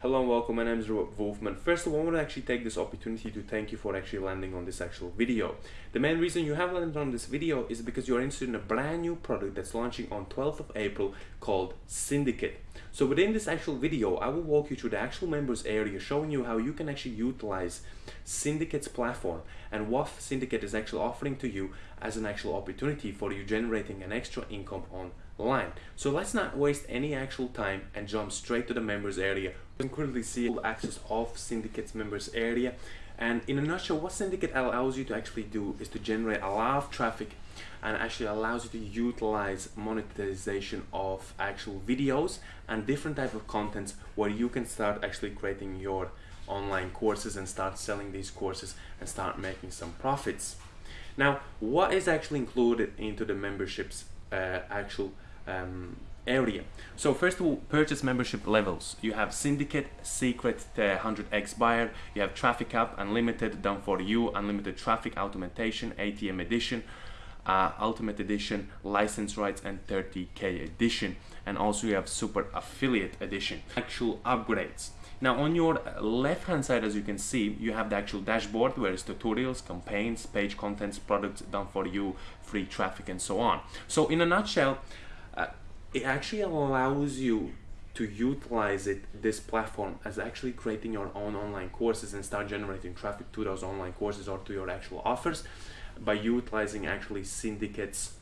Hello and welcome, my name is Robert Wolfman. First of all, I want to actually take this opportunity to thank you for actually landing on this actual video. The main reason you have landed on this video is because you're interested in a brand new product that's launching on 12th of April called Syndicate. So within this actual video, I will walk you through the actual members area, showing you how you can actually utilize Syndicate's platform and what Syndicate is actually offering to you as an actual opportunity for you generating an extra income online. So let's not waste any actual time and jump straight to the members area. You can currently see all access of Syndicate's members area. And in a nutshell, what Syndicate allows you to actually do is to generate a lot of traffic and actually allows you to utilize monetization of actual videos and different type of contents where you can start actually creating your online courses and start selling these courses and start making some profits. Now, what is actually included into the memberships uh, actual um, area? So first of all, purchase membership levels. You have Syndicate, Secret, uh, 100x Buyer. You have Traffic Up, Unlimited, Done For You, Unlimited Traffic Automation, ATM Edition, uh, Ultimate Edition, License Rights, and 30k Edition. And also you have Super Affiliate Edition. Actual upgrades. Now on your left hand side as you can see you have the actual dashboard where it's tutorials, campaigns, page contents, products done for you, free traffic and so on. So in a nutshell uh, it actually allows you to utilize it this platform as actually creating your own online courses and start generating traffic to those online courses or to your actual offers by utilizing actually syndicates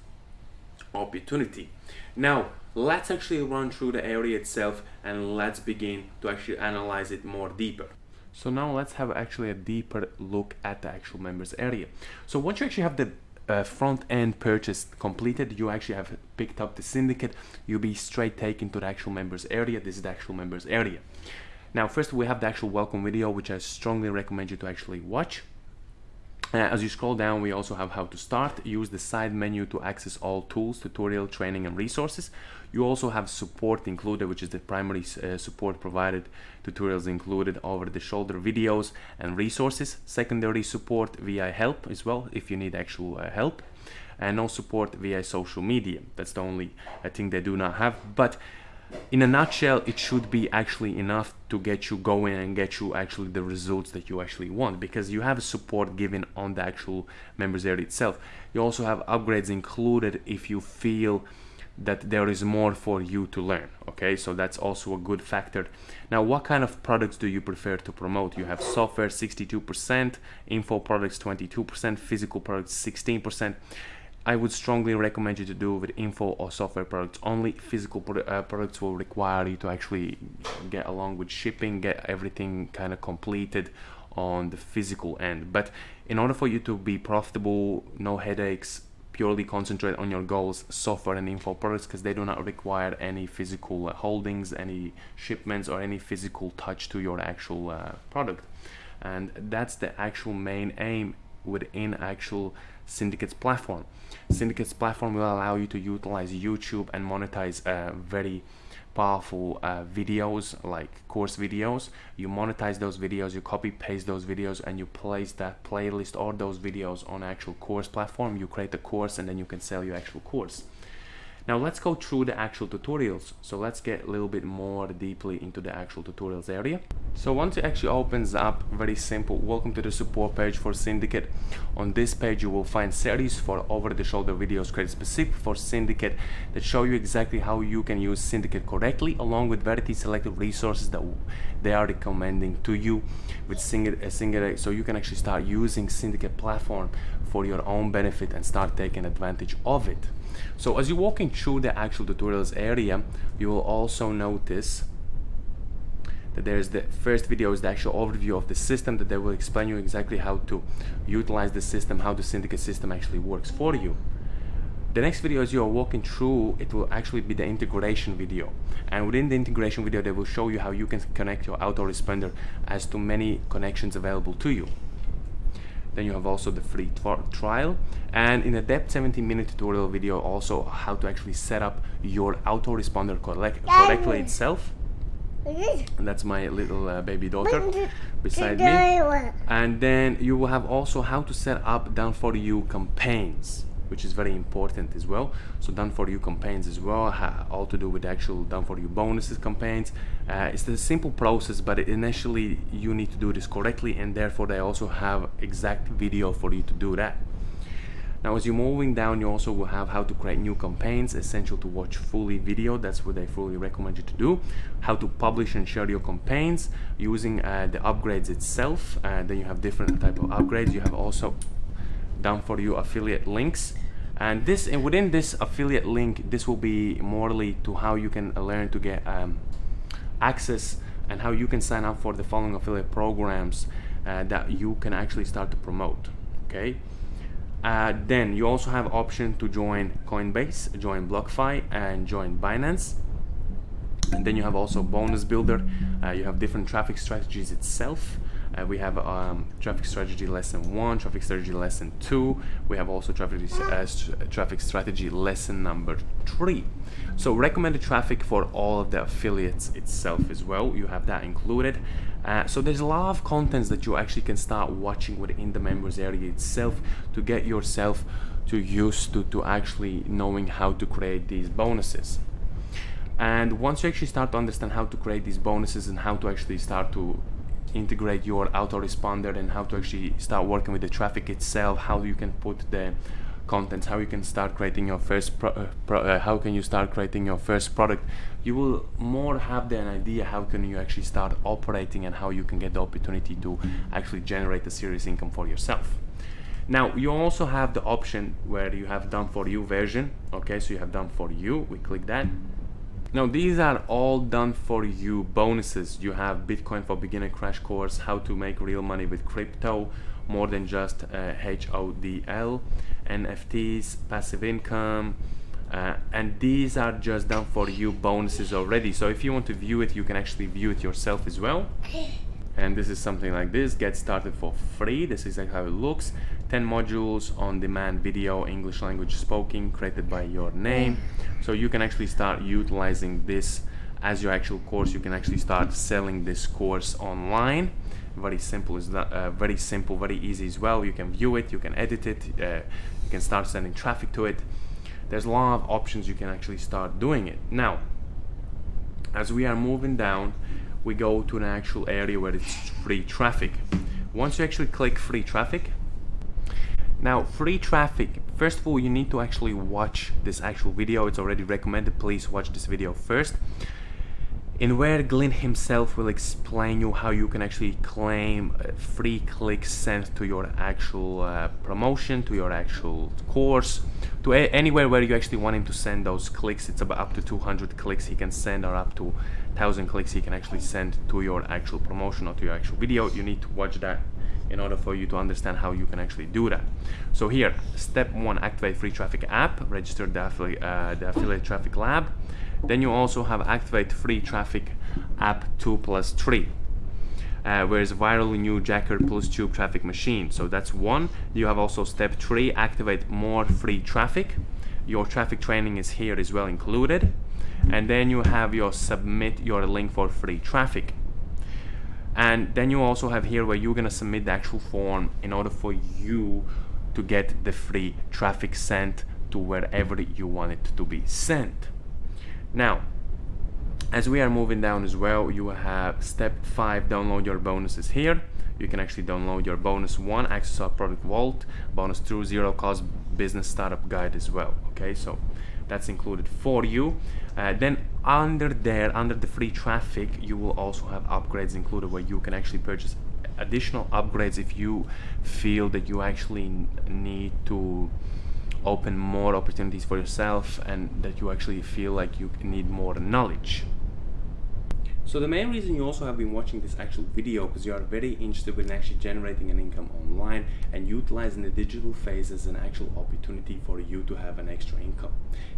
opportunity. Now, let's actually run through the area itself and let's begin to actually analyze it more deeper. So now let's have actually a deeper look at the actual members area. So once you actually have the uh, front end purchase completed, you actually have picked up the syndicate, you'll be straight taken to the actual members area. This is the actual members area. Now, first we have the actual welcome video, which I strongly recommend you to actually watch. Uh, as you scroll down, we also have how to start. Use the side menu to access all tools, tutorial, training, and resources. You also have support included, which is the primary uh, support provided, tutorials included, over-the-shoulder videos and resources. Secondary support via help as well, if you need actual uh, help. And no support via social media. That's the only uh, thing they do not have. But in a nutshell it should be actually enough to get you going and get you actually the results that you actually want because you have support given on the actual members area itself. You also have upgrades included if you feel that there is more for you to learn okay? So that's also a good factor. Now what kind of products do you prefer to promote? You have software 62% info products 22% physical products 16% I would strongly recommend you to do with info or software products only. Physical pro uh, products will require you to actually get along with shipping, get everything kind of completed on the physical end. But in order for you to be profitable, no headaches, purely concentrate on your goals, software and info products, because they do not require any physical uh, holdings, any shipments, or any physical touch to your actual uh, product. And that's the actual main aim within actual Syndicate's platform. Syndicate's platform will allow you to utilize YouTube and monetize uh, very powerful uh, videos like course videos. You monetize those videos you copy paste those videos and you place that playlist or those videos on actual course platform. You create a course and then you can sell your actual course now let's go through the actual tutorials. So let's get a little bit more deeply into the actual tutorials area. So once it actually opens up, very simple, welcome to the support page for Syndicate. On this page you will find series for over-the-shoulder videos created specific for Syndicate that show you exactly how you can use Syndicate correctly along with very selected resources that they are recommending to you with Syndicate so you can actually start using Syndicate platform for your own benefit and start taking advantage of it. So as you're walking through the actual tutorials area, you will also notice that there's the first video is the actual overview of the system that they will explain you exactly how to utilize the system, how the syndicate system actually works for you. The next video as you are walking through, it will actually be the integration video. And within the integration video, they will show you how you can connect your autoresponder as to many connections available to you then you have also the free trial. And in a depth 17 minute tutorial video also how to actually set up your autoresponder correct correctly itself. And that's my little uh, baby daughter beside me. and then you will have also how to set up done for you campaigns which is very important as well. So done for you campaigns as well all to do with actual done for you bonuses campaigns. Uh, it's a simple process but initially you need to do this correctly and therefore they also have exact video for you to do that. Now as you're moving down you also will have how to create new campaigns essential to watch fully video. That's what I fully recommend you to do. How to publish and share your campaigns using uh, the upgrades itself. Uh, then you have different type of upgrades. You have also done for you affiliate links and this and within this affiliate link this will be morely to how you can learn to get um, access and how you can sign up for the following affiliate programs uh, that you can actually start to promote okay uh, then you also have option to join Coinbase, join BlockFi, and join Binance. And then you have also Bonus Builder. Uh, you have different traffic strategies itself. Uh, we have um, traffic strategy lesson one, traffic strategy lesson two. We have also traffic uh, traffic strategy lesson number three. So recommended traffic for all of the affiliates itself as well. You have that included. Uh, so there's a lot of contents that you actually can start watching within the members area itself to get yourself to used to, to actually knowing how to create these bonuses. And once you actually start to understand how to create these bonuses and how to actually start to integrate your autoresponder and how to actually start working with the traffic itself, how you can put the contents, how you can start creating your first pro, uh, pro, uh, how can you start creating your first product. You will more have an idea how can you actually start operating and how you can get the opportunity to actually generate a serious income for yourself. Now you also have the option where you have done for you version okay? So you have done for you we click that now these are all done for you bonuses. You have Bitcoin for beginner crash course, how to make real money with crypto, more than just uh, HODL, NFTs, passive income, uh, and these are just done for you bonuses already. So if you want to view it, you can actually view it yourself as well. And this is something like this, get started for free. This is like how it looks. 10 modules on demand video English language spoken created by your name. So you can actually start utilizing this as your actual course. You can actually start selling this course online. Very simple is that uh, very simple very easy as well. You can view it you can edit it uh, you can start sending traffic to it. There's a lot of options you can actually start doing it. Now as we are moving down we go to an actual area where it's free traffic. Once you actually click free traffic now, free traffic. First of all, you need to actually watch this actual video. It's already recommended. Please watch this video first. In where Glenn himself will explain you how you can actually claim free clicks sent to your actual uh, promotion, to your actual course, to anywhere where you actually want him to send those clicks. It's about up to 200 clicks he can send or up to 1000 clicks he can actually send to your actual promotion or to your actual video. You need to watch that in order for you to understand how you can actually do that. So here, step one, activate free traffic app, register the, affili uh, the affiliate traffic lab. Then you also have activate free traffic app 2 plus 3. Uh, viral new jacker plus tube traffic machine. So that's one. You have also step three, activate more free traffic. Your traffic training is here as well included. And then you have your submit your link for free traffic and then you also have here where you're gonna submit the actual form in order for you to get the free traffic sent to wherever you want it to be sent. Now as we are moving down as well you have step 5 download your bonuses here. You can actually download your bonus 1 access our product vault bonus 2 zero cost business startup guide as well okay? So that's included for you. Uh, then under there under the free traffic you will also have upgrades included where you can actually purchase additional upgrades if you feel that you actually need to open more opportunities for yourself and that you actually feel like you need more knowledge so the main reason you also have been watching this actual video because you are very interested in actually generating an income online and utilizing the digital phase as an actual opportunity for you to have an extra income.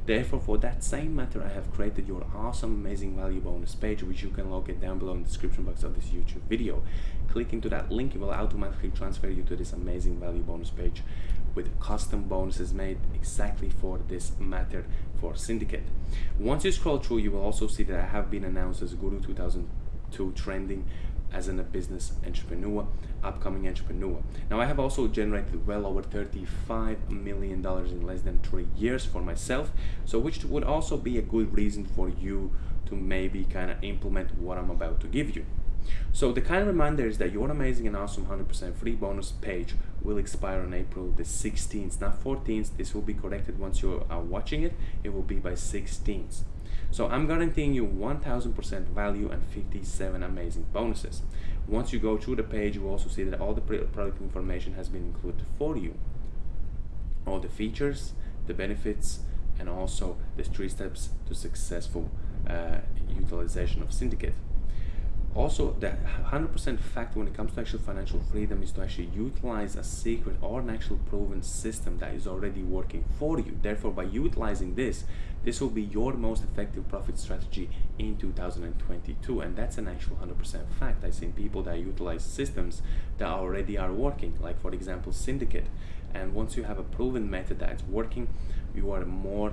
Therefore, for that same matter, I have created your awesome, amazing value bonus page, which you can locate down below in the description box of this YouTube video. Click into that link, it will automatically transfer you to this amazing value bonus page with custom bonuses made exactly for this matter for Syndicate. Once you scroll through, you will also see that I have been announced as Guru 2002 Trending as a business entrepreneur, upcoming entrepreneur. Now, I have also generated well over $35 million in less than three years for myself, so which would also be a good reason for you to maybe kind of implement what I'm about to give you. So the kind of reminder is that your amazing and awesome 100% free bonus page will expire on April the 16th, not 14th. This will be corrected once you are watching it. It will be by 16th. So I'm guaranteeing you 1000% value and 57 amazing bonuses. Once you go through the page, you will also see that all the product information has been included for you. All the features, the benefits, and also the three steps to successful uh, utilization of Syndicate also the 100% fact when it comes to actual financial freedom is to actually utilize a secret or an actual proven system that is already working for you. Therefore by utilizing this this will be your most effective profit strategy in 2022 and that's an actual 100% fact. I've seen people that utilize systems that already are working like for example syndicate. And once you have a proven method that's working you are more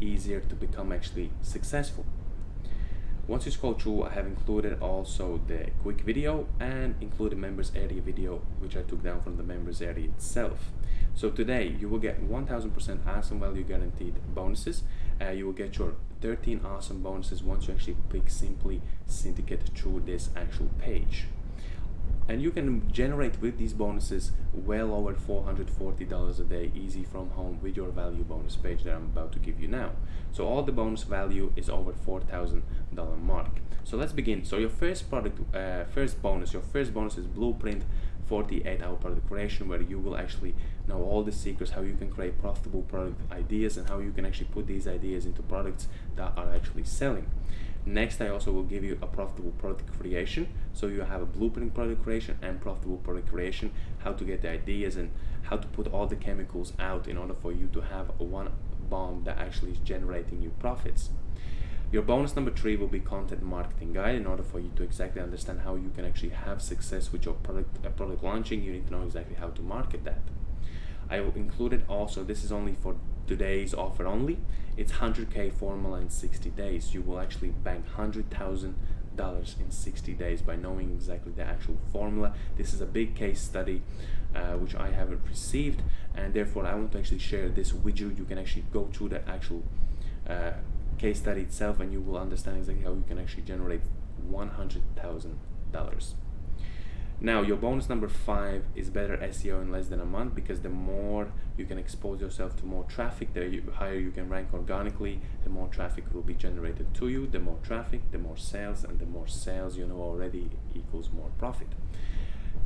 easier to become actually successful once you scroll through, I have included also the quick video and included members area video, which I took down from the members area itself. So today you will get 1000% awesome value guaranteed bonuses. Uh, you will get your 13 awesome bonuses once you actually pick Simply Syndicate through this actual page and you can generate with these bonuses well over $440 a day easy from home with your value bonus page that I'm about to give you now. So all the bonus value is over $4,000 mark. So let's begin. So your first product, uh, first bonus, your first bonus is Blueprint 48 hour product creation where you will actually know all the secrets how you can create profitable product ideas and how you can actually put these ideas into products that are actually selling. Next, I also will give you a profitable product creation. So you have a blueprint product creation and profitable product creation, how to get the ideas and how to put all the chemicals out in order for you to have one bomb that actually is generating you profits. Your bonus number three will be content marketing guide. In order for you to exactly understand how you can actually have success with your product uh, product launching, you need to know exactly how to market that. I will include it also. This is only for today's offer only. It's 100k formula in 60 days. You will actually bank $100,000 in 60 days by knowing exactly the actual formula. This is a big case study uh, which I haven't received and therefore I want to actually share this with you. You can actually go to the actual uh, case study itself and you will understand exactly how you can actually generate $100,000. Now, your bonus number five is better SEO in less than a month because the more you can expose yourself to more traffic, the higher you can rank organically, the more traffic will be generated to you. The more traffic, the more sales, and the more sales you know already equals more profit.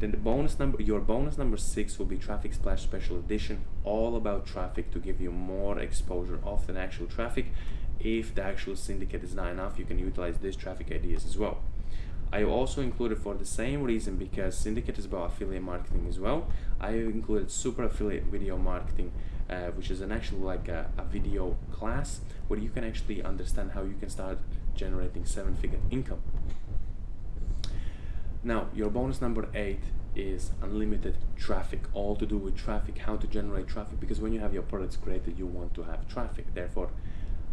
Then the bonus number, your bonus number six will be Traffic Splash Special Edition, all about traffic to give you more exposure of the actual traffic. If the actual syndicate is not enough, you can utilize these traffic ideas as well. I also included for the same reason because Syndicate is about affiliate marketing as well. I included Super Affiliate Video Marketing, uh, which is an actual like a, a, video class where you can actually understand how you can start generating seven-figure income. Now, your bonus number eight is unlimited traffic, all to do with traffic, how to generate traffic, because when you have your products created, you want to have traffic. Therefore,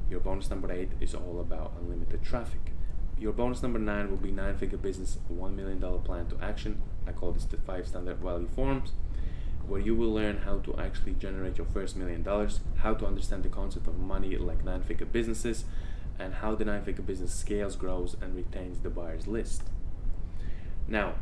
your bonus number eight is all about unlimited traffic. Your bonus number nine will be nine figure business, $1 million plan to action. I call this the five standard value forms, where you will learn how to actually generate your first million dollars, how to understand the concept of money like nine figure businesses, and how the nine figure business scales, grows, and retains the buyer's list. Now,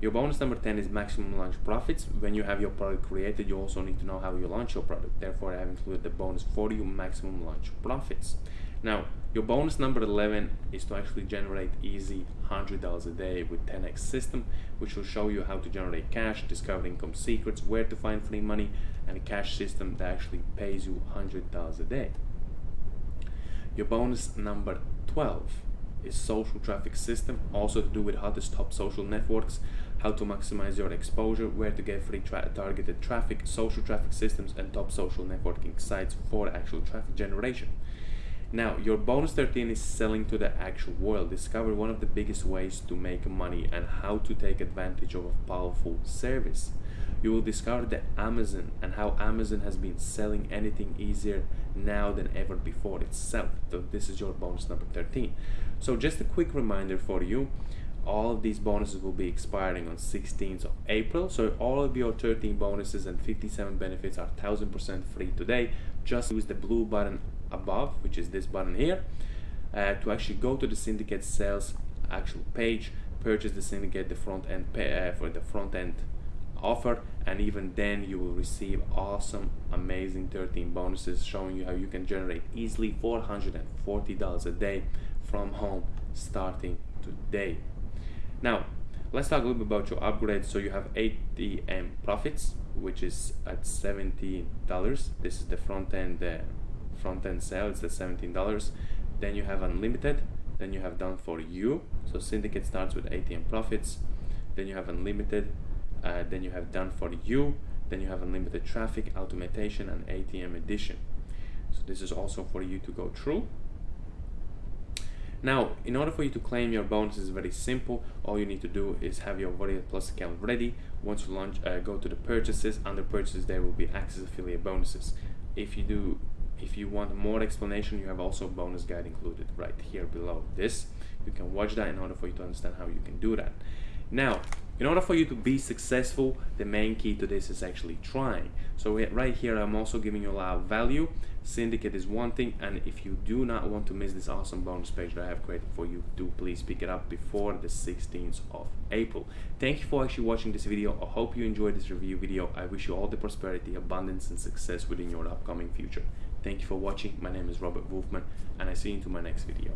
your bonus number 10 is maximum launch profits. When you have your product created, you also need to know how you launch your product. Therefore, I have included the bonus for you maximum launch profits. Now, your bonus number 11 is to actually generate easy $100 a day with 10x system, which will show you how to generate cash, discover income secrets, where to find free money, and a cash system that actually pays you $100 a day. Your bonus number 12 is social traffic system, also to do with hottest top social networks, how to maximize your exposure, where to get free tra targeted traffic, social traffic systems, and top social networking sites for actual traffic generation. Now, your bonus 13 is selling to the actual world. Discover one of the biggest ways to make money and how to take advantage of a powerful service. You will discover that Amazon and how Amazon has been selling anything easier now than ever before itself. So this is your bonus number 13. So just a quick reminder for you. all of these bonuses will be expiring on 16th of April. So all of your 13 bonuses and 57 benefits are 1000% free today. Just use the blue button above, which is this button here, uh, to actually go to the syndicate sales actual page, purchase the syndicate, the front end pay, uh, for the front end offer and even then you will receive awesome amazing 13 bonuses showing you how you can generate easily $440 a day from home starting today. Now let's talk a little bit about your upgrade. So you have ATM profits which is at $17 this is the front end uh, front end sale it's the $17 then you have unlimited then you have done for you. So syndicate starts with ATM profits. Then you have unlimited uh, then you have done for you. Then you have unlimited traffic automation and ATM edition so this is also for you to go through. Now in order for you to claim your bonus is very simple. All you need to do is have your Warrior Plus account ready. Once you launch uh, go to the purchases under purchases there will be access affiliate bonuses. If you do if you want more explanation you have also bonus guide included right here below this. You can watch that in order for you to understand how you can do that. Now in order for you to be successful the main key to this is actually trying. So right here i'm also giving you a lot of value. Syndicate is one thing and if you do not want to miss this awesome bonus page that i have created for you do please pick it up before the 16th of april. Thank you for actually watching this video. I hope you enjoyed this review video. I wish you all the prosperity abundance and success within your upcoming future thank you for watching. My name is robert wolfman and i see you into my next video